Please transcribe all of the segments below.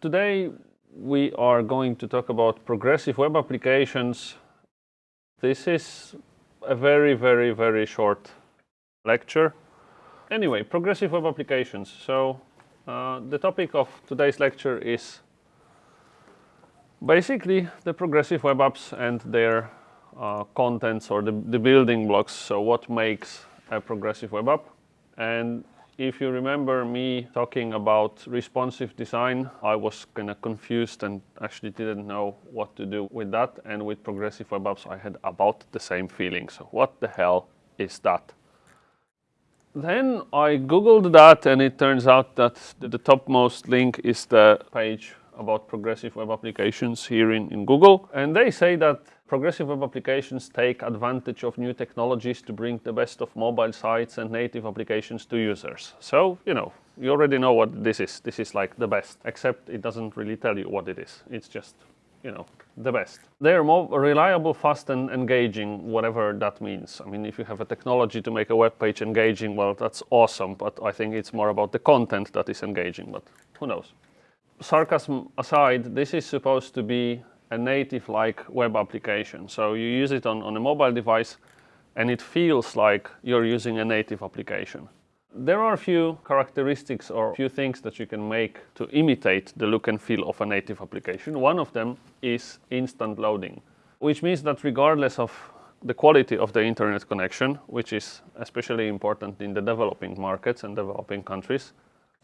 Today we are going to talk about progressive web applications. This is a very, very, very short lecture. Anyway, progressive web applications. So uh, the topic of today's lecture is basically the progressive web apps and their uh, contents or the, the building blocks. So what makes a progressive web app? And if you remember me talking about responsive design, I was kind of confused and actually didn't know what to do with that. And with progressive web apps, I had about the same feeling. So what the hell is that? Then I googled that and it turns out that the topmost link is the page about progressive web applications here in, in Google. And they say that Progressive web applications take advantage of new technologies to bring the best of mobile sites and native applications to users. So, you know, you already know what this is. This is like the best, except it doesn't really tell you what it is. It's just, you know, the best. They're more reliable, fast and engaging, whatever that means. I mean, if you have a technology to make a web page engaging, well, that's awesome, but I think it's more about the content that is engaging, but who knows. Sarcasm aside, this is supposed to be a native-like web application. So you use it on, on a mobile device and it feels like you're using a native application. There are a few characteristics or a few things that you can make to imitate the look and feel of a native application. One of them is instant loading, which means that regardless of the quality of the internet connection, which is especially important in the developing markets and developing countries,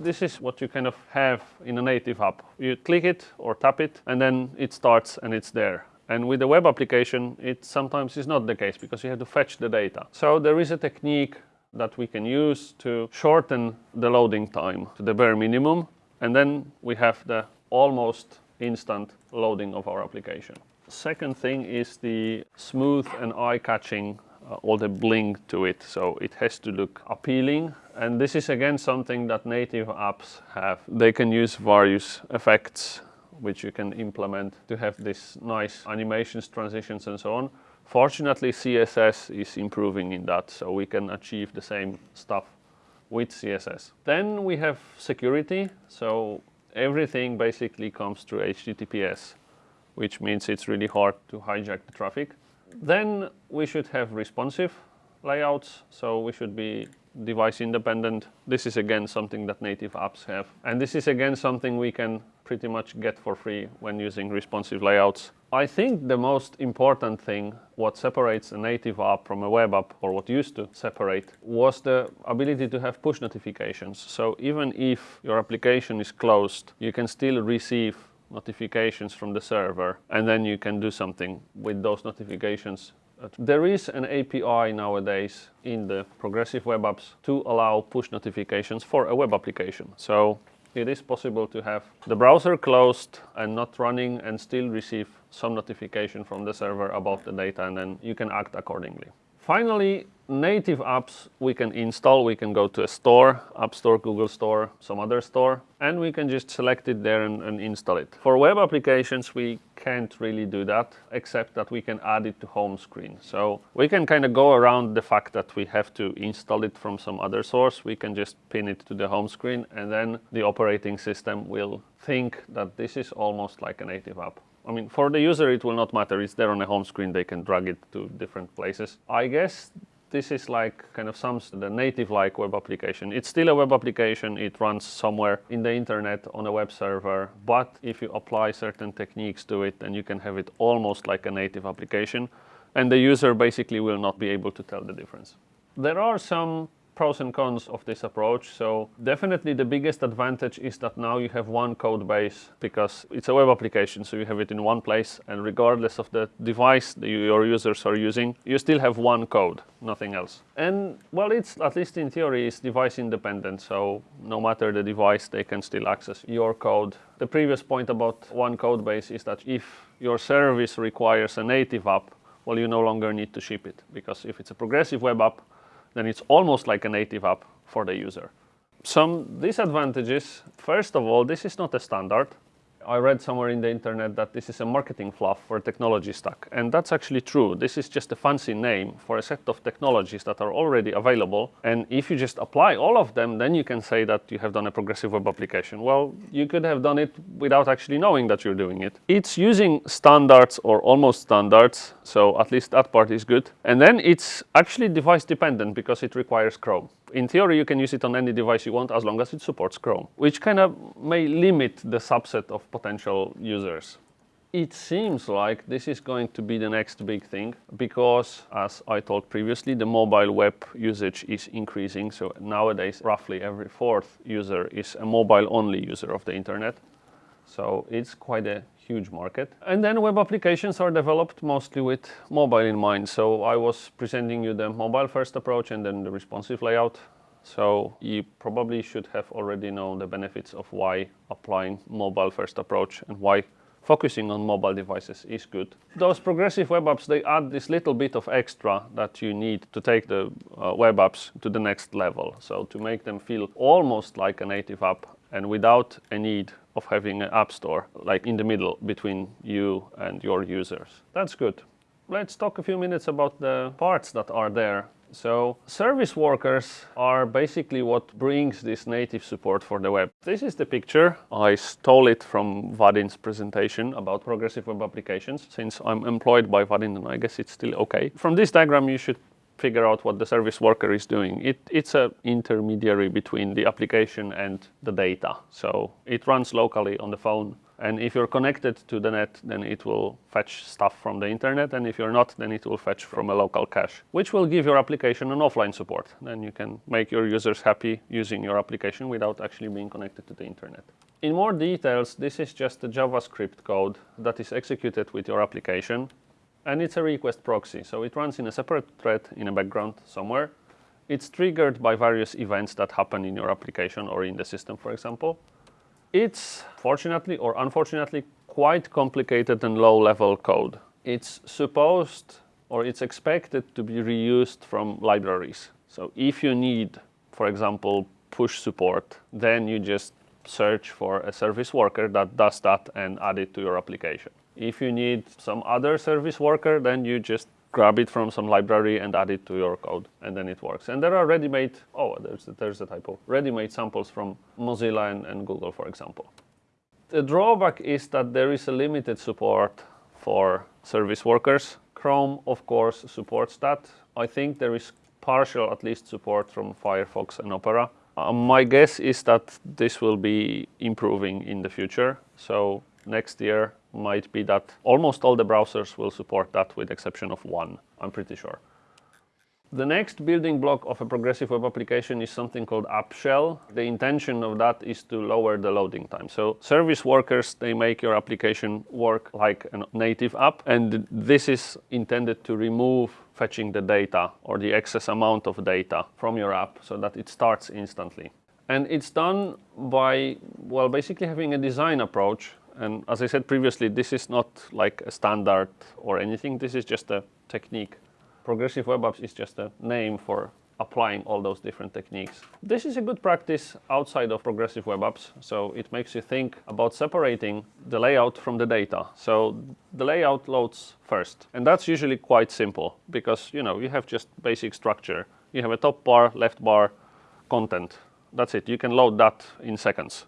this is what you kind of have in a native app. You click it or tap it and then it starts and it's there. And with a web application, it sometimes is not the case because you have to fetch the data. So there is a technique that we can use to shorten the loading time to the bare minimum. And then we have the almost instant loading of our application. Second thing is the smooth and eye-catching Uh, all the bling to it. So it has to look appealing. And this is again something that native apps have. They can use various effects which you can implement to have this nice animations, transitions and so on. Fortunately, CSS is improving in that, so we can achieve the same stuff with CSS. Then we have security, so everything basically comes through HTTPS, which means it's really hard to hijack the traffic. Then we should have responsive layouts, so we should be device independent. This is again something that native apps have. And this is again something we can pretty much get for free when using responsive layouts. I think the most important thing, what separates a native app from a web app, or what used to separate, was the ability to have push notifications. So even if your application is closed, you can still receive notifications from the server and then you can do something with those notifications. There is an API nowadays in the progressive web apps to allow push notifications for a web application. So it is possible to have the browser closed and not running and still receive some notification from the server about the data and then you can act accordingly. Finally, native apps we can install. We can go to a store, App Store, Google Store, some other store, and we can just select it there and, and, install it. For web applications, we can't really do that, except that we can add it to home screen. So we can kind of go around the fact that we have to install it from some other source. We can just pin it to the home screen, and then the operating system will think that this is almost like a native app. I mean, for the user, it will not matter. It's there on the home screen. They can drag it to different places. I guess this is like kind of some the native-like web application. It's still a web application. It runs somewhere in the internet on a web server. But if you apply certain techniques to it, then you can have it almost like a native application. And the user basically will not be able to tell the difference. There are some pros and cons of this approach. So definitely the biggest advantage is that now you have one code base because it's a web application. So you have it in one place and regardless of the device that your users are using, you still have one code, nothing else. And well, it's at least in theory is device independent. So no matter the device, they can still access your code. The previous point about one code base is that if your service requires a native app, well, you no longer need to ship it because if it's a progressive web app, then it's almost like a native app for the user. Some disadvantages, first of all, this is not a standard. I read somewhere in the internet that this is a marketing fluff for a technology stack. And that's actually true. This is just a fancy name for a set of technologies that are already available. And if you just apply all of them, then you can say that you have done a progressive web application. Well, you could have done it without actually knowing that you're doing it. It's using standards or almost standards. So at least that part is good. And then it's actually device dependent because it requires Chrome in theory, you can use it on any device you want as long as it supports Chrome, which kind of may limit the subset of potential users. It seems like this is going to be the next big thing because, as I told previously, the mobile web usage is increasing. So nowadays, roughly every fourth user is a mobile-only user of the internet. So it's quite a huge market. And then web applications are developed mostly with mobile in mind. So I was presenting you the mobile first approach and then the responsive layout. So you probably should have already known the benefits of why applying mobile first approach and why focusing on mobile devices is good. Those progressive web apps, they add this little bit of extra that you need to take the uh, web apps to the next level. So to make them feel almost like a native app and without a need of having an app store like in the middle between you and your users. That's good. Let's talk a few minutes about the parts that are there. So service workers are basically what brings this native support for the web. This is the picture. I stole it from Vaadin's presentation about progressive web applications. Since I'm employed by Vadin, and I guess it's still okay. From this diagram, you should figure out what the service worker is doing. It, it's an intermediary between the application and the data. So it runs locally on the phone. And if you're connected to the net, then it will fetch stuff from the internet. And if you're not, then it will fetch from a local cache, which will give your application an offline support. Then you can make your users happy using your application without actually being connected to the internet. In more details, this is just a JavaScript code that is executed with your application and it's a request proxy. So it runs in a separate thread in a background somewhere. It's triggered by various events that happen in your application or in the system, for example. It's fortunately or unfortunately quite complicated and low-level code. It's supposed or it's expected to be reused from libraries. So if you need, for example, push support, then you just search for a service worker that does that and add it to your application. If you need some other service worker, then you just grab it from some library and add it to your code, and then it works. And there are ready-made, oh, there's, there's a typo, ready-made samples from Mozilla and, and Google, for example. The drawback is that there is a limited support for service workers. Chrome, of course, supports that. I think there is partial, at least, support from Firefox and Opera. Uh, my guess is that this will be improving in the future. So next year might be that almost all the browsers will support that with exception of one, I'm pretty sure. The next building block of a progressive web application is something called app shell. The intention of that is to lower the loading time. So service workers, they make your application work like a native app. And this is intended to remove fetching the data or the excess amount of data from your app so that it starts instantly. And it's done by, well, basically having a design approach and as I said previously, this is not like a standard or anything. This is just a technique. Progressive Web Apps is just a name for applying all those different techniques. This is a good practice outside of progressive web apps. So it makes you think about separating the layout from the data. So the layout loads first. And that's usually quite simple because, you know, you have just basic structure. You have a top bar, left bar, content. That's it. You can load that in seconds.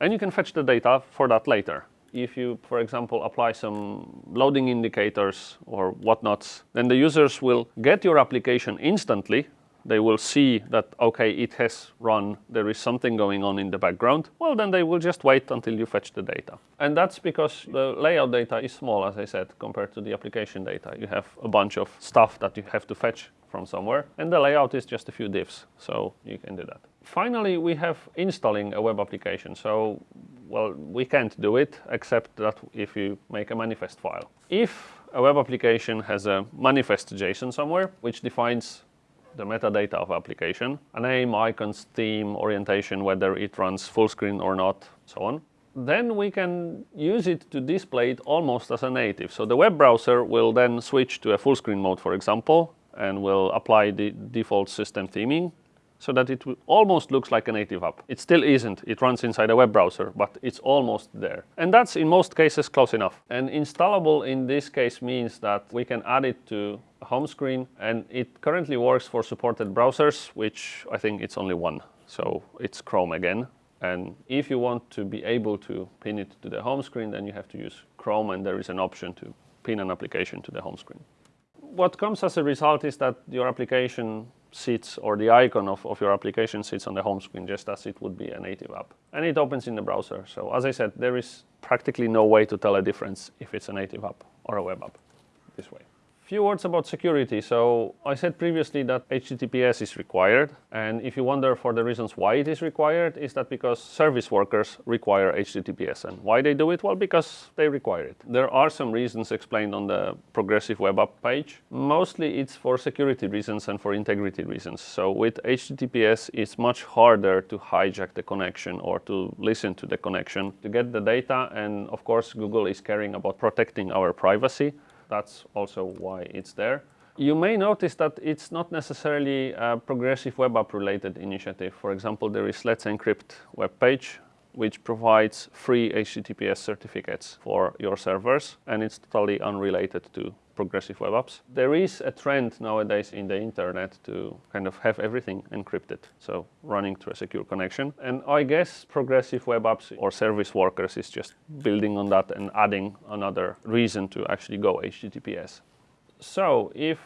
And you can fetch the data for that later. If you, for example, apply some loading indicators or whatnots, then the users will get your application instantly. They will see that, okay, it has run, there is something going on in the background. Well, then they will just wait until you fetch the data. And that's because the layout data is small, as I said, compared to the application data. You have a bunch of stuff that you have to fetch from somewhere. And the layout is just a few divs, so you can do that. Finally, we have installing a web application. So, well, we can't do it except that if you make a manifest file. If a web application has a manifest JSON somewhere, which defines the metadata of application, a name, icons, theme, orientation, whether it runs full screen or not, so on. Then we can use it to display it almost as a native. So the web browser will then switch to a full screen mode, for example, and will apply the default system theming so that it almost looks like a native app. It still isn't. It runs inside a web browser, but it's almost there. And that's in most cases close enough. And installable in this case means that we can add it to home screen and it currently works for supported browsers, which I think it's only one. So it's Chrome again. And if you want to be able to pin it to the home screen, then you have to use Chrome and there is an option to pin an application to the home screen. What comes as a result is that your application sits or the icon of, of your application sits on the home screen just as it would be a native app. And it opens in the browser. So as I said, there is practically no way to tell a difference if it's a native app or a web app this way few words about security. So I said previously that HTTPS is required. And if you wonder for the reasons why it is required, is that because service workers require HTTPS. And why they do it? Well, because they require it. There are some reasons explained on the Progressive Web App page. Mostly it's for security reasons and for integrity reasons. So with HTTPS, it's much harder to hijack the connection or to listen to the connection to get the data. And of course, Google is caring about protecting our privacy. That's also why it's there. You may notice that it's not necessarily a progressive web app related initiative. For example, there is Let's Encrypt web page, which provides free HTTPS certificates for your servers, and it's totally unrelated to progressive web apps. There is a trend nowadays in the internet to kind of have everything encrypted, so running through a secure connection. And I guess progressive web apps or service workers is just building on that and adding another reason to actually go HTTPS. So if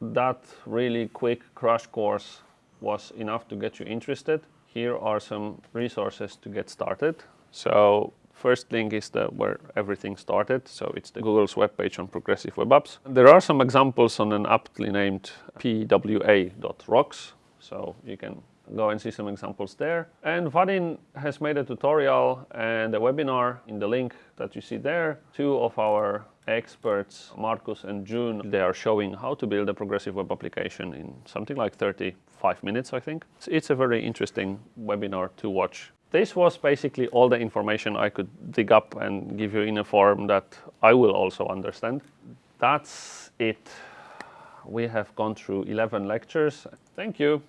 that really quick crash course was enough to get you interested, here are some resources to get started. So First link is the where everything started, so it's the Google's webpage on progressive web apps. There are some examples on an aptly named pwa.rocks, so you can go and see some examples there. And Vaadin has made a tutorial and a webinar in the link that you see there. Two of our experts, Marcus and June, they are showing how to build a progressive web application in something like 35 minutes, I think. It's a very interesting webinar to watch this was basically all the information I could dig up and give you in a form that I will also understand. That's it. We have gone through 11 lectures. Thank you.